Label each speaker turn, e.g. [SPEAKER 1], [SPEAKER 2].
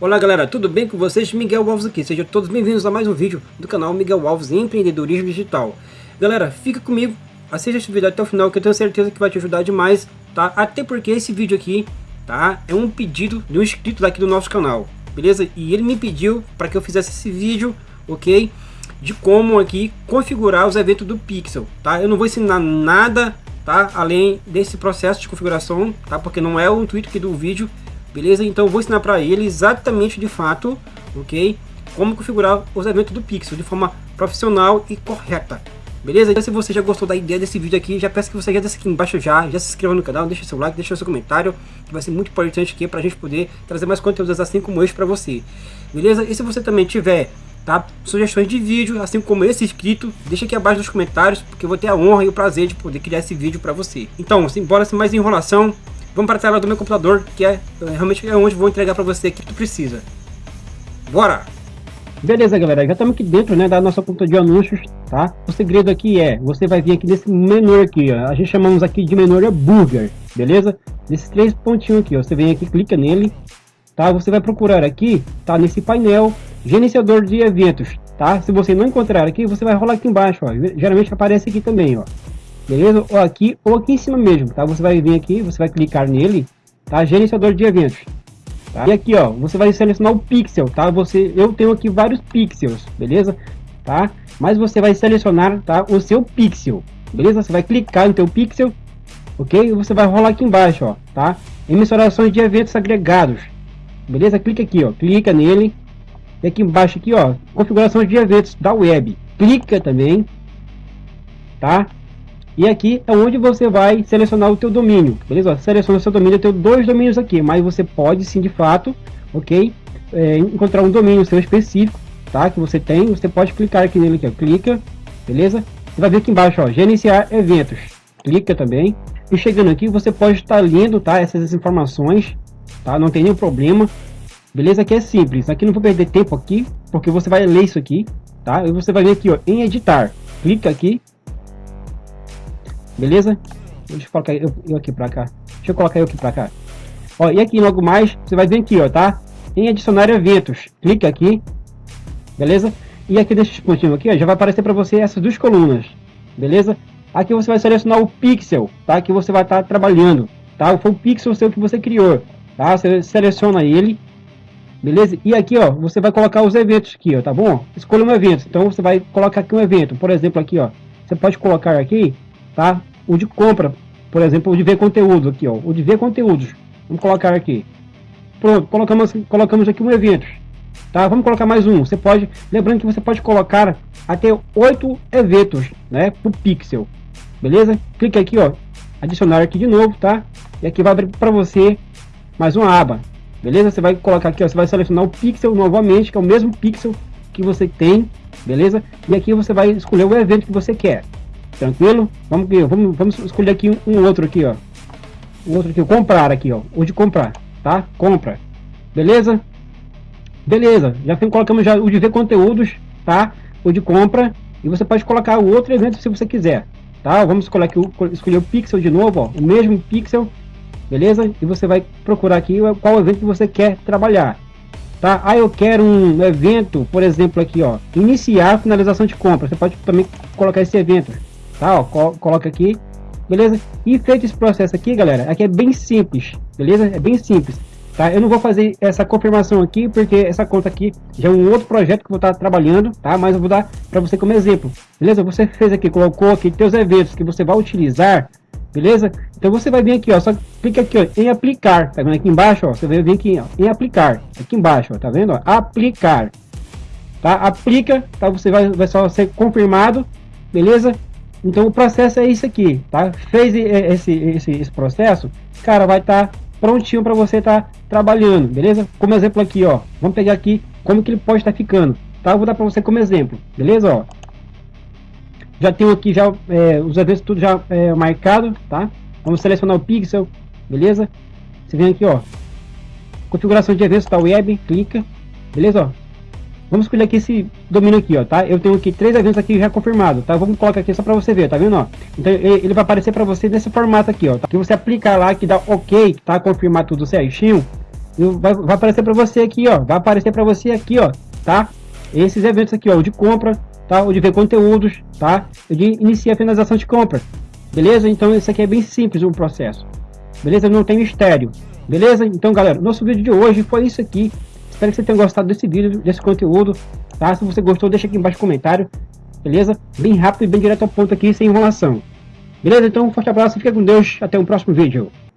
[SPEAKER 1] Olá galera, tudo bem com vocês? Miguel Alves aqui, sejam todos bem-vindos a mais um vídeo do canal Miguel Alves Empreendedorismo Digital. Galera, fica comigo, assista esse vídeo até o final que eu tenho certeza que vai te ajudar demais, tá? Até porque esse vídeo aqui, tá? É um pedido de um inscrito daqui do nosso canal, beleza? E ele me pediu para que eu fizesse esse vídeo, ok? De como aqui configurar os eventos do Pixel, tá? Eu não vou ensinar nada tá? Além desse processo de configuração, tá? Porque não é o intuito aqui do vídeo, beleza? Então vou ensinar para ele exatamente de fato, ok? Como configurar os eventos do Pixel de forma profissional e correta. Beleza? Então se você já gostou da ideia desse vídeo aqui, já peço que você já desça aqui embaixo já, já se inscreva no canal, deixa seu like, deixa seu comentário, que vai ser muito importante aqui para a gente poder trazer mais conteúdos assim como este para você. Beleza? E se você também tiver tá? Sugestões de vídeo, assim como esse inscrito, deixa aqui abaixo nos comentários, porque eu vou ter a honra e o prazer de poder criar esse vídeo para você. Então, sem bora sem mais enrolação, vamos para a tela do meu computador, que é, é realmente é onde vou entregar para você o que tu precisa. Bora! Beleza, galera, já estamos aqui dentro, né, da nossa conta de anúncios, tá? O segredo aqui é, você vai vir aqui nesse menu aqui, ó, a gente chamamos aqui de menu burger, beleza? Nesses três pontinhos aqui, ó, você vem aqui, clica nele, tá? Você vai procurar aqui, tá? Nesse painel, gerenciador de eventos, tá? Se você não encontrar aqui, você vai rolar aqui embaixo, ó. Geralmente aparece aqui também, ó. Beleza? Ou aqui, ou aqui em cima mesmo, tá? Você vai vir aqui, você vai clicar nele, tá? Gerenciador de eventos. Tá? E aqui, ó, você vai selecionar o pixel, tá? Você, eu tenho aqui vários pixels, beleza? Tá? Mas você vai selecionar, tá? O seu pixel, beleza? Você vai clicar no teu pixel, ok? Você vai rolar aqui embaixo, ó, tá? Emissões de eventos agregados, beleza? Clica aqui, ó, clica nele, e aqui embaixo aqui, ó, configuração de eventos da web. Clica também, tá? E aqui é onde você vai selecionar o teu domínio, beleza? Seleciona seu domínio, eu tenho dois domínios aqui, mas você pode sim, de fato, ok? É, encontrar um domínio seu específico, tá? Que você tem, você pode clicar aqui nele aqui, ó, clica, beleza? Você vai ver aqui embaixo, ó, gerenciar eventos. Clica também. E chegando aqui, você pode estar lendo, tá? Essas informações, tá? Não tem nenhum problema. Beleza? Aqui é simples. Aqui não vou perder tempo aqui, porque você vai ler isso aqui, tá? E você vai vir aqui, ó, em editar. Clica aqui. Beleza? Deixa eu colocar eu, eu aqui para cá. Deixa eu colocar eu aqui para cá. Ó, e aqui logo mais, você vai vir aqui, ó, tá? Em adicionar eventos. Clica aqui. Beleza? E aqui nesse pontinho aqui, ó, já vai aparecer para você essas duas colunas. Beleza? Aqui você vai selecionar o pixel, tá? Que você vai estar tá trabalhando, tá? Foi o pixel seu que você criou, tá? Você seleciona ele beleza? E aqui, ó, você vai colocar os eventos aqui, ó, tá bom? Escolha um evento, então você vai colocar aqui um evento, por exemplo, aqui, ó, você pode colocar aqui, tá? O de compra, por exemplo, o de ver conteúdo aqui, ó, o de ver conteúdos, vamos colocar aqui. Pronto, colocamos, colocamos aqui um evento, tá? Vamos colocar mais um, você pode, lembrando que você pode colocar até oito eventos, né, pro pixel, beleza? Clique aqui, ó, adicionar aqui de novo, tá? E aqui vai abrir para você mais uma aba, beleza? Você vai colocar aqui, ó, você vai selecionar o pixel novamente, que é o mesmo pixel que você tem, beleza? E aqui você vai escolher o evento que você quer, tranquilo? Vamos, vamos, vamos escolher aqui um, um outro aqui, ó, um outro aqui, comprar aqui, ó, o de comprar, tá? Compra, beleza? Beleza, já colocamos já o de ver conteúdos, tá? O de compra, e você pode colocar o outro evento se você quiser, tá? Vamos escolher aqui, escolher o pixel de novo, ó, o mesmo pixel, beleza? E você vai procurar aqui qual evento que você quer trabalhar, tá? Ah, eu quero um evento, por exemplo, aqui, ó, iniciar finalização de compra. Você pode também colocar esse evento, tá? Ó, coloca aqui, beleza? E feito esse processo aqui, galera, aqui é bem simples, beleza? É bem simples. Tá? Eu não vou fazer essa confirmação aqui, porque essa conta aqui já é um outro projeto que eu vou estar trabalhando, tá? Mas eu vou dar para você como exemplo, beleza? Você fez aqui, colocou aqui teus eventos que você vai utilizar, beleza? Então você vai vir aqui, ó, só clica aqui, ó, em aplicar, tá vendo aqui embaixo, ó, você vai vir aqui, ó, em aplicar, aqui embaixo, ó, tá vendo, ó, aplicar, tá? Aplica, tá? Você vai, vai só ser confirmado, beleza? Então o processo é isso aqui, tá? Fez esse, esse, esse processo, cara, vai estar tá prontinho para você estar tá trabalhando, beleza? Como exemplo aqui, ó, vamos pegar aqui como que ele pode estar tá ficando, tá? Eu vou dar para você como exemplo, beleza, ó? Já tenho aqui já é, os eventos tudo já é, marcado, tá? Vamos selecionar o pixel, beleza? Você vem aqui, ó, configuração de eventos da web, clica, beleza, ó? Vamos escolher aqui esse domínio aqui, ó, tá? Eu tenho aqui três eventos aqui já confirmado, tá? Vamos colocar aqui só para você ver, tá vendo, ó? Então ele vai aparecer para você nesse formato aqui, ó. Tá? Que você aplicar lá, que dá OK, tá? Confirmar tudo certinho. Vai, vai aparecer para você aqui, ó. Vai aparecer para você aqui, ó, tá? Esses eventos aqui, ó, de compra, tá? O de ver conteúdos, tá? O de iniciar a finalização de compra. Beleza? Então isso aqui é bem simples o processo. Beleza? Não tem mistério. Beleza? Então, galera, nosso vídeo de hoje foi isso aqui. Espero que você tenha gostado desse vídeo, desse conteúdo, tá? Se você gostou, deixa aqui embaixo comentário, beleza? Bem rápido e bem direto ao ponto aqui, sem enrolação. Beleza? Então, um forte abraço, fica com Deus, até o próximo vídeo.